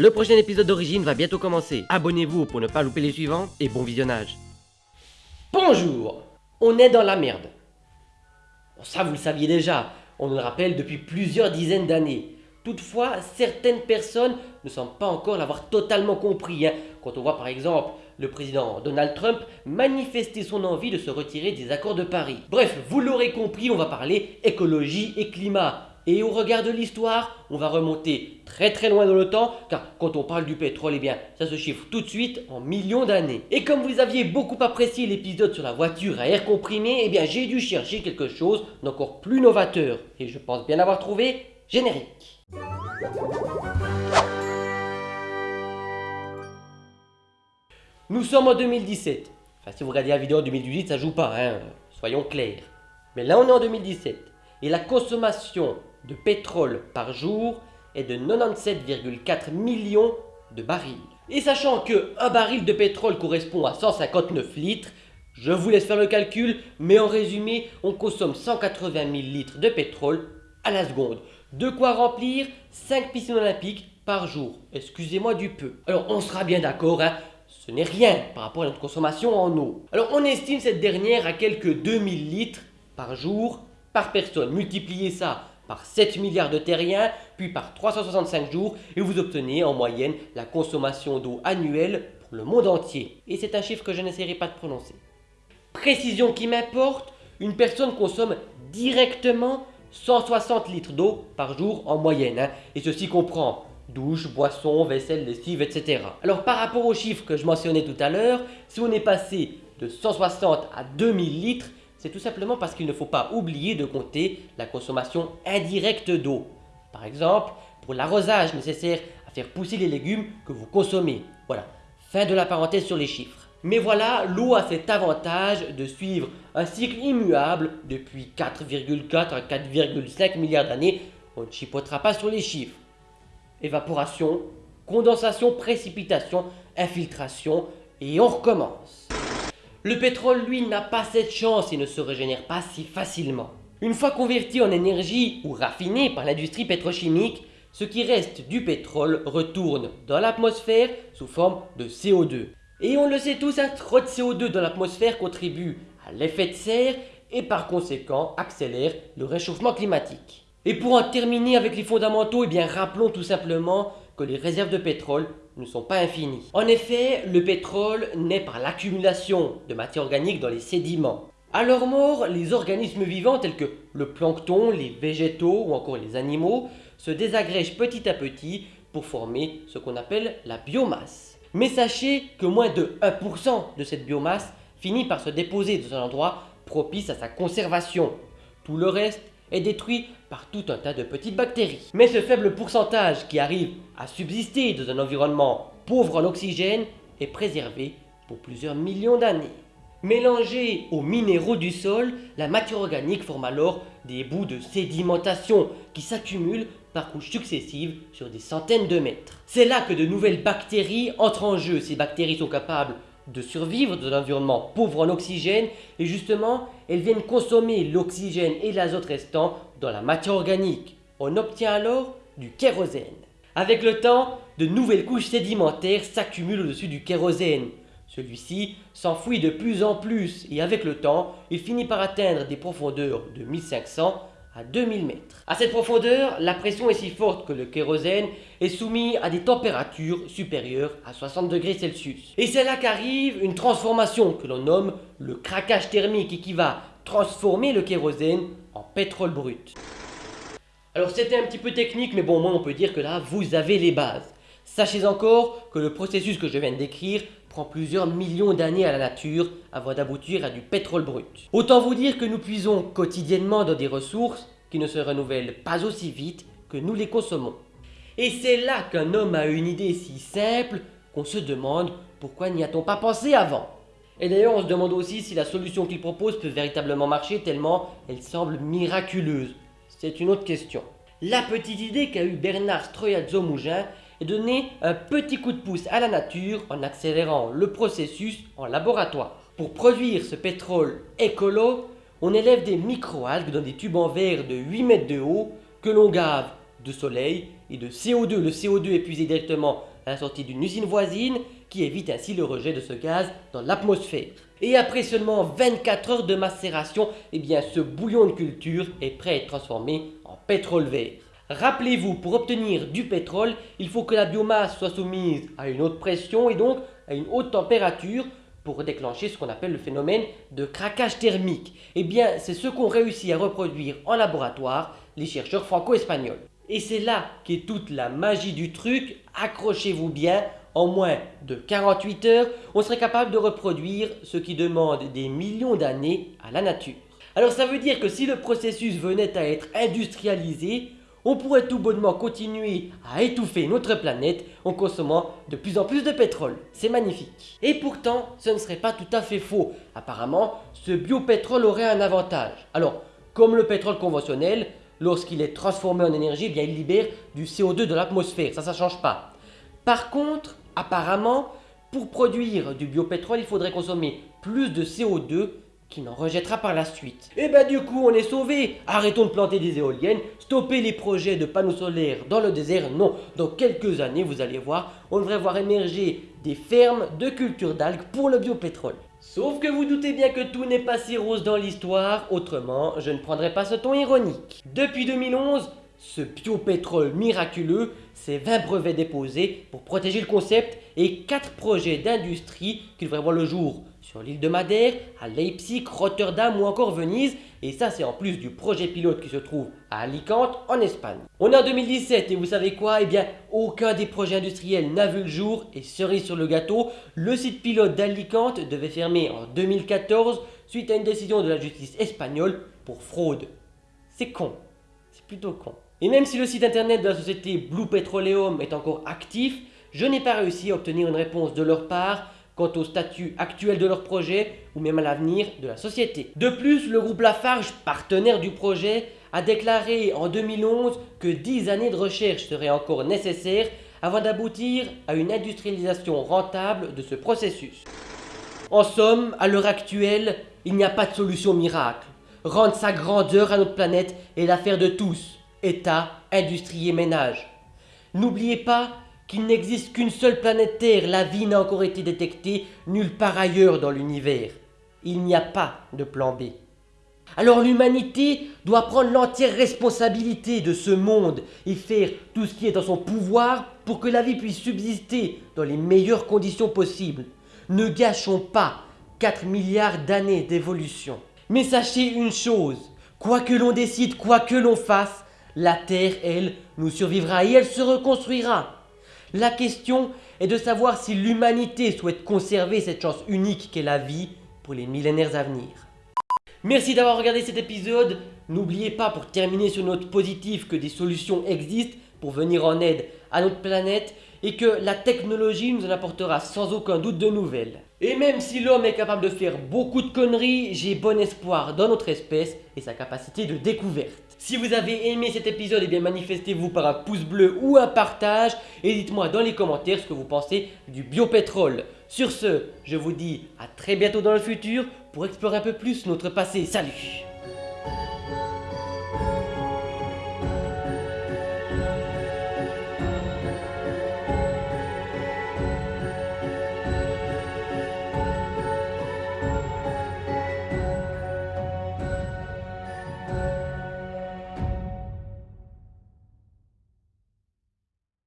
Le prochain épisode d'Origine va bientôt commencer. Abonnez-vous pour ne pas louper les suivants et bon visionnage. Bonjour On est dans la merde. Ça vous le saviez déjà, on nous le rappelle depuis plusieurs dizaines d'années. Toutefois, certaines personnes ne semblent pas encore l'avoir totalement compris. hein. Quand on voit par exemple le président Donald Trump manifester son envie de se retirer des accords de Paris. Bref, vous l'aurez compris, on va parler écologie et climat. Et au regard de l'histoire, on va remonter très très loin dans le temps, car quand on parle du pétrole, eh bien, ça se chiffre tout de suite en millions d'années. Et comme vous aviez beaucoup apprécié l'épisode sur la voiture à air comprimé, eh bien, j'ai dû chercher quelque chose d'encore plus novateur. Et je pense bien avoir trouvé générique. Nous sommes en 2017. Enfin, si vous regardez la vidéo en 2018, ça joue pas, hein, soyons clairs. Mais là, on est en 2017. Et la consommation de pétrole par jour est de 97,4 millions de barils. Et sachant que un baril de pétrole correspond à 159 litres, je vous laisse faire le calcul, mais en résumé, on consomme 180 000 litres de pétrole à la seconde. De quoi remplir 5 piscines olympiques par jour. Excusez-moi du peu. Alors on sera bien d'accord, hein, ce n'est rien par rapport à notre consommation en eau. Alors on estime cette dernière à quelques 2000 litres par jour par personne. Multipliez ça par 7 milliards de terriens, puis par 365 jours, et vous obtenez en moyenne la consommation d'eau annuelle pour le monde entier. Et c'est un chiffre que je n'essaierai pas de prononcer. Précision qui m'importe, une personne consomme directement 160 litres d'eau par jour en moyenne. hein. Et ceci comprend douche, boisson, vaisselle, lessive, etc. Alors par rapport aux chiffres que je mentionnais tout à l'heure, si on est passé de 160 à 2000 litres, c'est tout simplement parce qu'il ne faut pas oublier de compter la consommation indirecte d'eau. Par exemple, pour l'arrosage nécessaire à faire pousser les légumes que vous consommez. Voilà, fin de la parenthèse sur les chiffres. Mais voilà, l'eau a cet avantage de suivre un cycle immuable depuis 4,4 à 4,5 milliards d'années. On ne chipotera pas sur les chiffres. Évaporation, condensation, précipitation, infiltration, et on recommence. Le pétrole, lui, n'a pas cette chance et ne se régénère pas si facilement. Une fois converti en énergie ou raffiné par l'industrie pétrochimique, ce qui reste du pétrole retourne dans l'atmosphère sous forme de CO2. Et on le sait tous, un trop de CO2 dans l'atmosphère contribue à l'effet de serre et par conséquent accélère le réchauffement climatique. Et pour en terminer avec les fondamentaux, eh rappelons tout simplement que les réserves de pétrole ne sont pas infinies. En effet, le pétrole naît par l'accumulation de matière organique dans les sédiments. À leur mort, les organismes vivants tels que le plancton, les végétaux ou encore les animaux se désagrègent petit à petit pour former ce qu'on appelle la biomasse. Mais sachez que moins de 1% de cette biomasse finit par se déposer dans un endroit propice à sa conservation. Tout le reste est détruit par tout un tas de petites bactéries. Mais ce faible pourcentage qui arrive à subsister dans un environnement pauvre en oxygène est préservé pour plusieurs millions d'années. Mélangée aux minéraux du sol, la matière organique forme alors des bouts de sédimentation qui s'accumulent par couches successives sur des centaines de mètres. C'est là que de nouvelles bactéries entrent en jeu. Ces bactéries sont capables de survivre dans un environnement pauvre en oxygène et justement, elles viennent consommer l'oxygène et l'azote restant dans la matière organique. On obtient alors du kérosène. Avec le temps, de nouvelles couches sédimentaires s'accumulent au-dessus du kérosène. Celui-ci s'enfouit de plus en plus et avec le temps, il finit par atteindre des profondeurs de 1500 à 2000 mètres. À cette profondeur, la pression est si forte que le kérosène est soumis à des températures supérieures à 60 degrés Celsius. Et c'est là qu'arrive une transformation que l'on nomme le craquage thermique et qui va transformer le kérosène en pétrole brut. Alors c'était un petit peu technique, mais bon, moi on peut dire que là, vous avez les bases. Sachez encore que le processus que je viens de décrire prend plusieurs millions d'années à la nature avant d'aboutir à du pétrole brut. Autant vous dire que nous puisons quotidiennement dans des ressources qui ne se renouvellent pas aussi vite que nous les consommons. Et c'est là qu'un homme a une idée si simple qu'on se demande pourquoi n'y a-t-on pas pensé avant. Et d'ailleurs on se demande aussi si la solution qu'il propose peut véritablement marcher tellement elle semble miraculeuse. C'est une autre question. La petite idée qu'a eu Bernard Stroyazzo-Mougin de donner un petit coup de pouce à la nature en accélérant le processus en laboratoire. Pour produire ce pétrole écolo, on élève des microalgues dans des tubes en verre de 8 mètres de haut que l'on gave de soleil et de CO2. Le CO2 est puisé directement à la sortie d'une usine voisine qui évite ainsi le rejet de ce gaz dans l'atmosphère. Et après seulement 24 heures de macération, eh bien ce bouillon de culture est prêt à être transformé en pétrole vert. Rappelez-vous, pour obtenir du pétrole, il faut que la biomasse soit soumise à une haute pression et donc à une haute température pour déclencher ce qu'on appelle le phénomène de craquage thermique. Eh bien, c'est ce qu'ont réussi à reproduire en laboratoire les chercheurs franco-espagnols. Et c'est là qu'est toute la magie du truc, accrochez-vous bien, en moins de 48 heures, on serait capable de reproduire ce qui demande des millions d'années à la nature. Alors ça veut dire que si le processus venait à être industrialisé, on pourrait tout bonnement continuer à étouffer notre planète en consommant de plus en plus de pétrole. C'est magnifique. Et pourtant, ce ne serait pas tout à fait faux. Apparemment, ce biopétrole aurait un avantage. Alors, comme le pétrole conventionnel, lorsqu'il est transformé en énergie, eh il libère du CO2 de l'atmosphère. Ça, ça ne change pas. Par contre, apparemment, pour produire du biopétrole, il faudrait consommer plus de CO2 qui n'en rejettera par la suite. Et bah du coup on est sauvé Arrêtons de planter des éoliennes, stopper les projets de panneaux solaires dans le désert, non Dans quelques années vous allez voir, on devrait voir émerger des fermes de culture d'algues pour le biopétrole. Sauf que vous doutez bien que tout n'est pas si rose dans l'histoire, autrement je ne prendrai pas ce ton ironique. Depuis 2011, ce biopétrole miraculeux, c'est 20 brevets déposés pour protéger le concept et 4 projets d'industrie qui devraient voir le jour sur l'île de Madère, à Leipzig, Rotterdam ou encore Venise. Et ça, c'est en plus du projet pilote qui se trouve à Alicante, en Espagne. On est en 2017 et vous savez quoi? Eh bien, aucun des projets industriels n'a vu le jour. Et cerise sur le gâteau, le site pilote d'Alicante devait fermer en 2014 suite à une décision de la justice espagnole pour fraude. C'est con. C'est plutôt con. Et même si le site internet de la société Blue Petroleum est encore actif, je n'ai pas réussi à obtenir une réponse de leur part quant au statut actuel de leur projet ou même à l'avenir de la société. De plus, le groupe Lafarge, partenaire du projet, a déclaré en 2011 que 10 années de recherche seraient encore nécessaires avant d'aboutir à une industrialisation rentable de ce processus. En somme, à l'heure actuelle, il n'y a pas de solution miracle. Rendre sa grandeur à notre planète est l'affaire de tous, État, industrie et ménage. N'oubliez pas qu'il n'existe qu'une seule planète Terre, la vie n'a encore été détectée nulle part ailleurs dans l'univers. Il n'y a pas de plan B. Alors l'humanité doit prendre l'entière responsabilité de ce monde et faire tout ce qui est dans son pouvoir pour que la vie puisse subsister dans les meilleures conditions possibles. Ne gâchons pas 4 milliards d'années d'évolution. Mais sachez une chose, quoi que l'on décide, quoi que l'on fasse, la Terre, elle, nous survivra et elle se reconstruira. La question est de savoir si l'humanité souhaite conserver cette chance unique qu'est la vie pour les millénaires à venir. Merci d'avoir regardé cet épisode. N'oubliez pas pour terminer sur note positive que des solutions existent pour venir en aide à notre planète et que la technologie nous en apportera sans aucun doute de nouvelles. Et même si l'homme est capable de faire beaucoup de conneries, j'ai bon espoir dans notre espèce et sa capacité de découverte. Si vous avez aimé cet épisode, eh manifestez-vous par un pouce bleu ou un partage et dites-moi dans les commentaires ce que vous pensez du biopétrole. Sur ce, je vous dis à très bientôt dans le futur pour explorer un peu plus notre passé. Salut